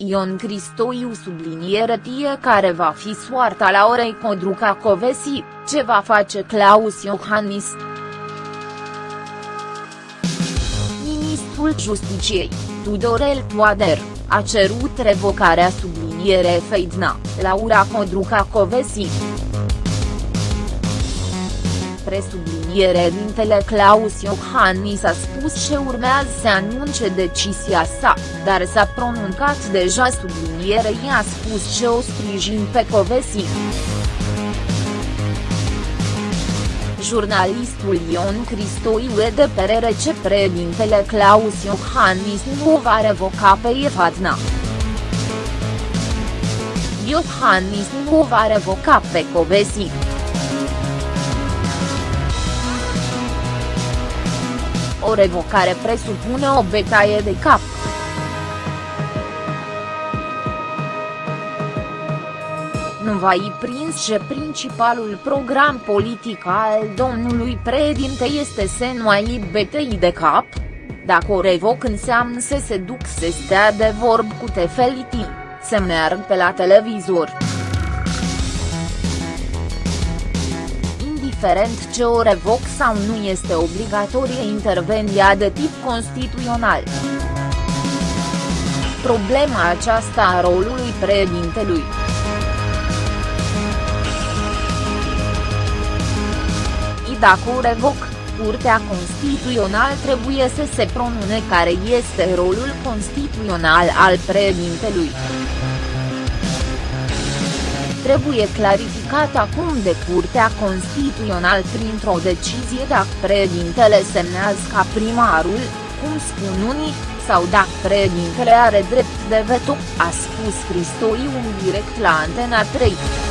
Ion Cristoiu subliniere tie care va fi soarta la orei Codruca Covesi, ce va face Claus Iohannis. Ministrul Justiciei, Tudorel Toader, a cerut revocarea subliniere Feidna, Laura Codruca Covesi presubliniere dintele Claus Iohannis a spus ce urmează să anunce decizia sa, dar s-a pronunțat deja subliniere i-a spus ce o sprijin pe Covesi. Jurnalistul Ion Cristoiu e de părere ce președintele Claus Iohannis nu o va revoca pe Efatna. Iohannis nu o va revoca pe Covesi. O revocare presupune o betaie de cap. Nu va i prins ce principalul program politic al domnului președinte este să nu ai betei de cap? Dacă o revoc înseamnă să se duc să stea de vorb cu tefeliti, să meargă pe la televizor. Indiferent ce o revoc sau nu este obligatorie intervenția de tip constituțional. Problema aceasta a rolului președintelui. I dacă o revoc, Curtea Constituțională trebuie să se pronune care este rolul constituțional al președintelui trebuie clarificat acum de Curtea Constituțională printr-o decizie dacă președintele semnează ca primarul, cum spun unii, sau dacă președintele are drept de veto, a spus Cristoiu direct la Antena 3.